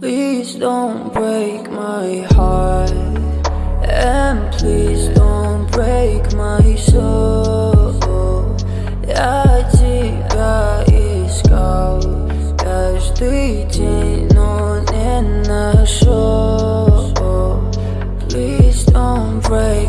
Please don't break my heart. And please don't break my soul. Я тебя искал Каждый день, но не нашел Please don't break